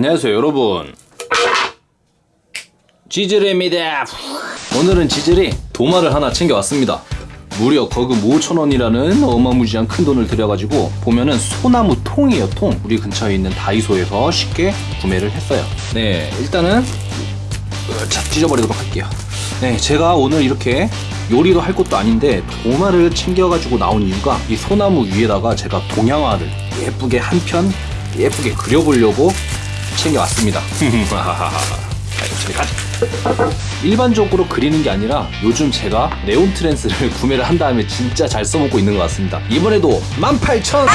안녕하세요 여러분. 지즐입니다. 오늘은 지즐이 도마를 하나 챙겨왔습니다. 무려 거금 5천원이라는 어마무지한 큰 돈을 들여가지고 보면은 소나무 통이에요 통. 우리 근처에 있는 다이소에서 쉽게 구매를 했어요. 네 일단은 어, 자 찢어버리도록 할게요. 네 제가 오늘 이렇게 요리도 할 것도 아닌데 도마를 챙겨가지고 나온 이유가 이 소나무 위에다가 제가 동양화를 예쁘게 한 편 예쁘게 그려보려고 챙겨왔습니다. 자, 이거 저리 가자. 일반적으로 그리는 게 아니라 요즘 제가 네온 트랜스를 구매를 한 다음에 진짜 잘 써먹고 있는 것 같습니다. 이번에도 18,000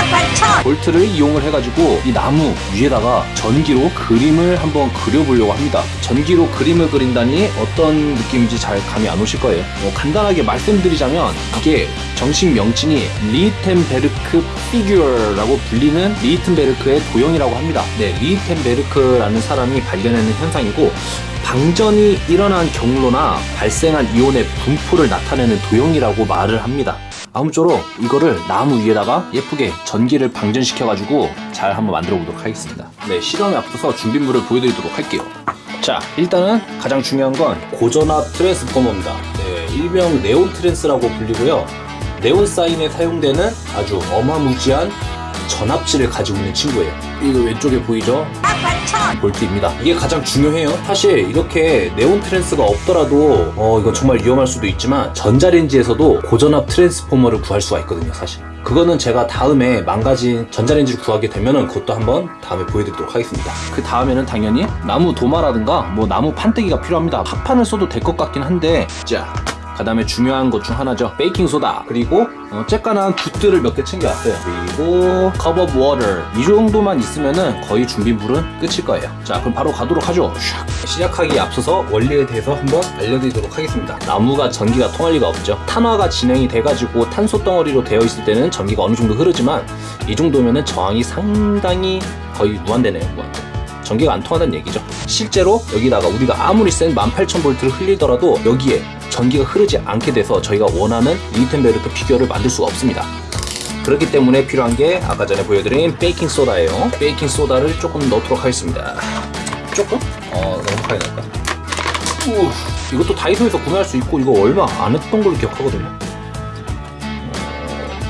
볼트를 이용을 해가지고 이 나무 위에다가 전기로 그림을 한번 그려보려고 합니다. 전기로 그림을 그린다니 어떤 느낌인지 잘 감이 안 오실 거예요. 뭐 간단하게 말씀드리자면 이게 정식 명칭이 리히텐베르크 figure라고 불리는 리히텐베르크의 도형이라고 합니다. 네, 리히텐베르크라는 사람이 발견하는 현상이고 방전이 일어난 경로나 발생한 이온의 분포를 나타내는 도형이라고 말을 합니다. 아무쪼록 이거를 나무 위에다가 예쁘게 전기를 방전시켜 가지고 잘 한번 만들어 보도록 하겠습니다. 네, 실험에 앞서서 준비물을 보여드리도록 할게요. 자, 일단은 가장 중요한 건 고전압 transformer입니다. 네, 일명 네온 트랜스라고 불리고요. 네온 사인에 사용되는 아주 어마무지한 전압치를 가지고 있는 친구예요. 이거 왼쪽에 보이죠? 볼트입니다. 이게 가장 중요해요. 사실 이렇게 네온 트랜스가 없더라도 어 이거 정말 위험할 수도 있지만 전자레인지에서도 고전압 트랜스포머를 구할 수가 있거든요. 사실. 그거는 제가 다음에 망가진 전자레인지를 구하게 되면은 그것도 한번 다음에 보여드리도록 하겠습니다. 그 다음에는 당연히 나무 도마라든가 뭐 나무 판때기가 필요합니다. 합판을 써도 될 것 같긴 한데 자 그 다음에 중요한 것 중 하나죠. 베이킹 소다. 그리고 어, 쬐깐한 붓들을 몇 개 챙겨왔어요. 그리고 cup of water 이 정도만 있으면은 거의 준비물은 끝일 거예요. 자 그럼 바로 가도록 하죠. 샥. 시작하기에 앞서서 원리에 대해서 한번 알려드리도록 하겠습니다. 나무가 전기가 통할 리가 없죠. 탄화가 진행이 돼가지고 탄소 덩어리로 되어 있을 때는 전기가 어느 정도 흐르지만 이 정도면은 저항이 상당히 거의 무한대네요 무한대. 전기가 안 통하다는 얘기죠. 실제로 여기다가 우리가 아무리 센 18,000V를 흘리더라도 여기에 전기가 흐르지 않게 돼서 저희가 원하는 리히텐베르크 figure를 만들 수가 없습니다. 그렇기 때문에 필요한 게 아까 전에 보여드린 베이킹 소다예요. 베이킹 소다를 조금 넣도록 하겠습니다. 조금? 어, 넉넉하게 넣을까? 우, 이것도 다이소에서 구매할 수 있고 이거 얼마 안 했던 걸로 기억하거든요.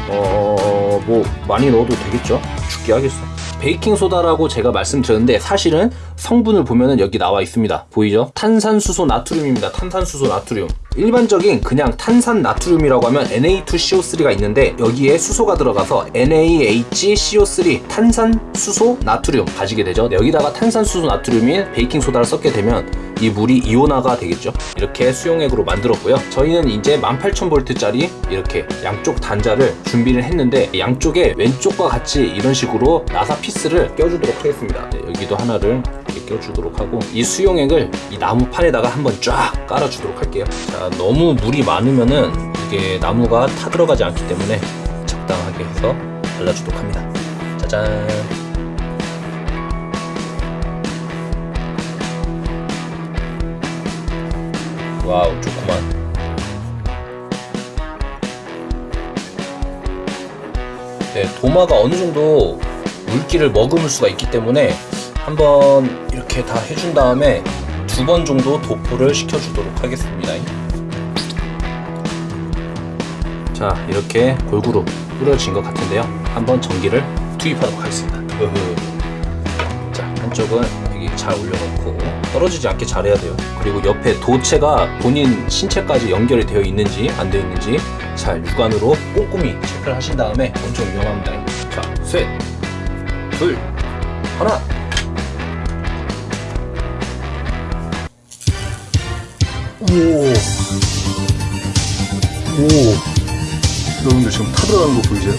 어, 뭐 많이 넣어도 되겠죠? 죽기야 하겠어. 베이킹 소다라고 제가 말씀드렸는데 사실은 성분을 보면은 여기 나와 있습니다. 보이죠? 탄산수소 나트륨입니다. 탄산수소 나트륨. 일반적인 그냥 탄산 나트륨이라고 하면 Na2CO3가 있는데 여기에 수소가 들어가서 NaHCO3 탄산수소 나트륨 가지게 되죠. 여기다가 탄산수소 나트륨인 베이킹 소다를 섞게 되면 이 물이 이온화가 되겠죠. 이렇게 수용액으로 만들었고요. 저희는 이제 18,000V짜리 이렇게 양쪽 단자를 준비를 했는데 양쪽에 왼쪽과 같이 이런 식으로 나사 피스를 껴주도록 하겠습니다. 네, 여기도 하나를 이렇게 껴주도록 하고 이 수용액을 이 나무판에다가 한번 쫙 깔아주도록 할게요. 자, 너무 물이 많으면은 이게 나무가 타들어가지 않기 때문에 적당하게 해서 발라주도록 합니다. 짜잔. 와우 좋구만 네, 도마가 어느 정도 물기를 머금을 수가 있기 때문에 한번 이렇게 다 해준 다음에 두 번 정도 도포를 시켜주도록 하겠습니다. 자 이렇게 골고루 뿌려진 것 같은데요. 한번 전기를 투입하도록 하겠습니다. 자 한쪽은 여기 잘 올려놓고 떨어지지 않게 잘해야 돼요. 그리고 옆에 도체가 본인 신체까지 연결이 되어 있는지 안 되어 있는지 잘 육안으로 꼼꼼히 체크를 하신 다음에 엄청 위험합니다. 자 셋, 둘, 하나 오, 오, 여러분들 지금 타들어가는 거 보이세요?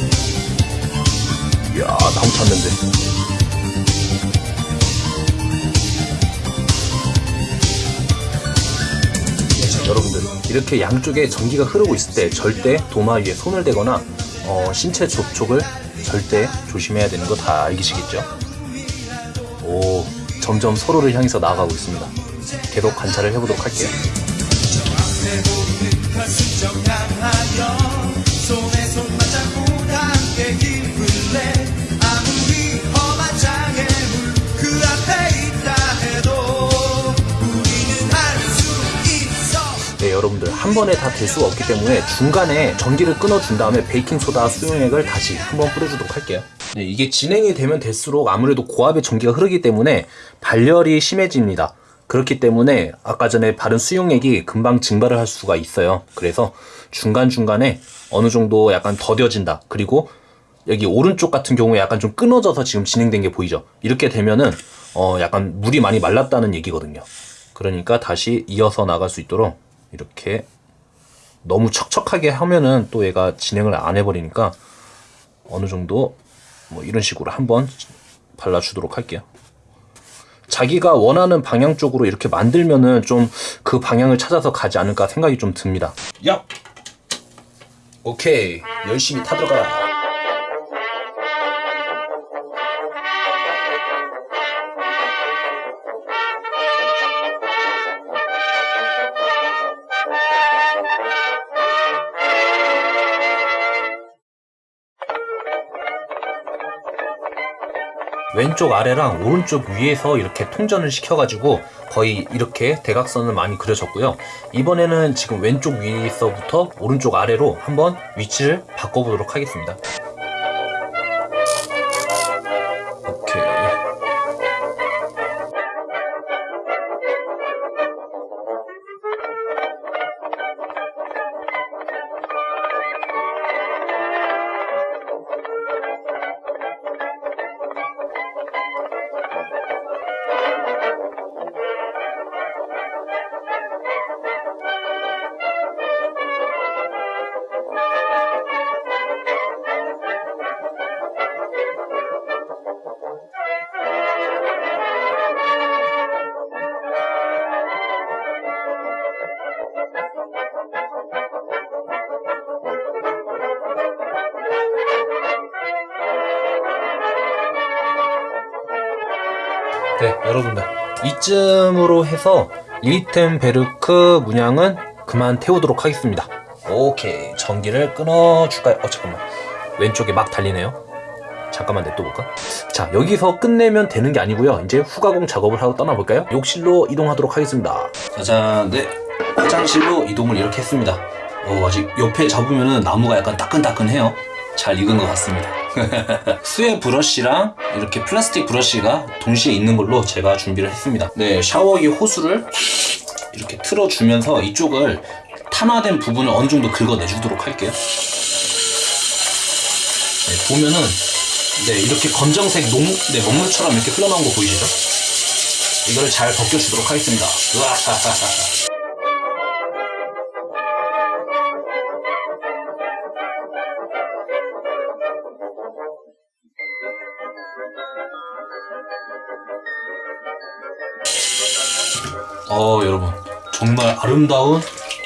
이야, 나무 탔는데. 자, 여러분들 이렇게 양쪽에 전기가 흐르고 있을 때 절대 도마 위에 손을 대거나 어, 신체 접촉을 절대 조심해야 되는 거 다 알기시겠죠? 오, 점점 서로를 향해서 나아가고 있습니다. 계속 관찰을 해보도록 할게요. 네, 여러분들 한 번에 다 될수 없기 때문에 중간에 전기를 끊어준 다음에 베이킹소다 수용액을 다시 한번 뿌려주도록 할게요. 네, 이게 진행이 되면 될수록 아무래도 고압의 전기가 흐르기 때문에 발열이 심해집니다. 그렇기 때문에 아까 전에 바른 수용액이 금방 증발을 할 수가 있어요. 그래서 중간중간에 어느 정도 약간 더뎌진다. 그리고 여기 오른쪽 같은 경우에 약간 좀 끊어져서 지금 진행된 게 보이죠? 이렇게 되면은 어 약간 물이 많이 말랐다는 얘기거든요. 그러니까 다시 이어서 나갈 수 있도록 이렇게 너무 척척하게 하면은 또 얘가 진행을 안 해버리니까 어느 정도 뭐 이런 식으로 한번 발라주도록 할게요. 자기가 원하는 방향 쪽으로 이렇게 만들면은 좀 그 방향을 찾아서 가지 않을까 생각이 좀 듭니다. 야! 오케이. 열심히 타들어가. 왼쪽 아래랑 오른쪽 위에서 이렇게 통전을 시켜가지고 거의 이렇게 대각선을 많이 그려졌고요. 이번에는 지금 왼쪽 위에서부터 오른쪽 아래로 한번 위치를 바꿔보도록 하겠습니다. 네, 여러분들. 이쯤으로 해서 리텐베르크 문양은 그만 태우도록 하겠습니다. 오케이. 전기를 끊어줄까요? 어, 잠깐만. 왼쪽에 막 달리네요. 잠깐만 냅둬볼까? 자, 여기서 끝내면 되는 게 아니고요. 이제 후가공 작업을 하고 떠나볼까요? 욕실로 이동하도록 하겠습니다. 짜잔, 네. 화장실로 이동을 이렇게 했습니다. 어, 아직 옆에 잡으면은 나무가 약간 따끈따끈해요. 잘 익은 것 같습니다. 수의 브러쉬랑 이렇게 플라스틱 브러쉬가 동시에 있는 걸로 제가 준비를 했습니다. 네, 샤워기 호수를 이렇게 틀어주면서 이쪽을 탄화된 부분을 어느 정도 긁어내주도록 할게요. 네, 보면은 네, 이렇게 검정색 녹, 네, 먹물처럼 이렇게 흘러나온 거 보이시죠? 이거를 잘 벗겨주도록 하겠습니다. 으아 어 여러분 정말 아름다운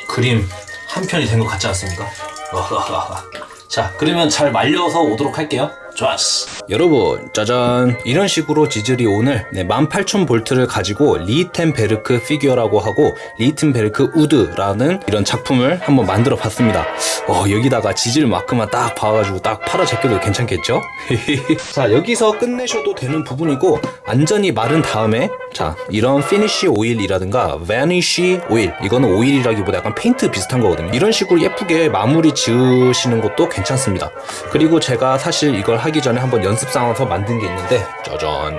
그림 한 편이 된 것 같지 않습니까? 자 그러면 잘 말려서 오도록 할게요 좋았어. 여러분 짜잔. 이런 식으로 지즐이 오늘 네, 18,000볼트를 가지고 리텐베르크 figure라고 하고 리텐베르크 wood라는 이런 작품을 한번 만들어 봤습니다. 어 여기다가 마크만 딱 박아가지고 딱 팔아 제껴도 괜찮겠죠? 자 여기서 끝내셔도 되는 부분이고 완전히 마른 다음에 자 이런 finish 오일이라든가 varnish 오일 이거는 오일이라기보다 약간 페인트 비슷한 거거든요. 이런 식으로 예쁘게 마무리 지으시는 것도 괜찮습니다. 그리고 제가 사실 이걸 하기 전에 한번 연습 삼아서 만든 게 있는데 짜잔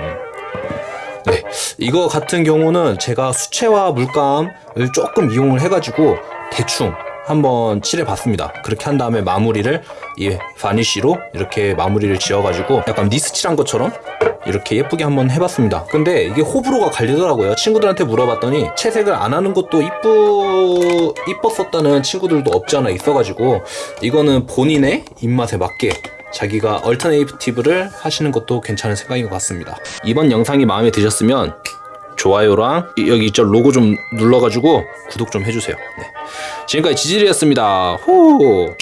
네, 이거 같은 경우는 제가 수채화 물감을 조금 이용을 해가지고 대충 한번 칠해봤습니다. 그렇게 한 다음에 마무리를 이 varnish로 이렇게 마무리를 지어가지고 약간 니스 칠한 것처럼 이렇게 예쁘게 한번 해봤습니다. 근데 이게 호불호가 갈리더라고요. 친구들한테 물어봤더니 채색을 안 하는 것도 이쁘 이뻤었다는 친구들도 없지 않아 있어가지고 이거는 본인의 입맛에 맞게 자기가 얼터네이티브를 하시는 것도 괜찮은 생각인 것 같습니다. 이번 영상이 마음에 드셨으면 좋아요랑 이- 여기 있죠 로고 좀 눌러가지고 구독 좀 해주세요. 네. 지금까지 지질이었습니다. 호.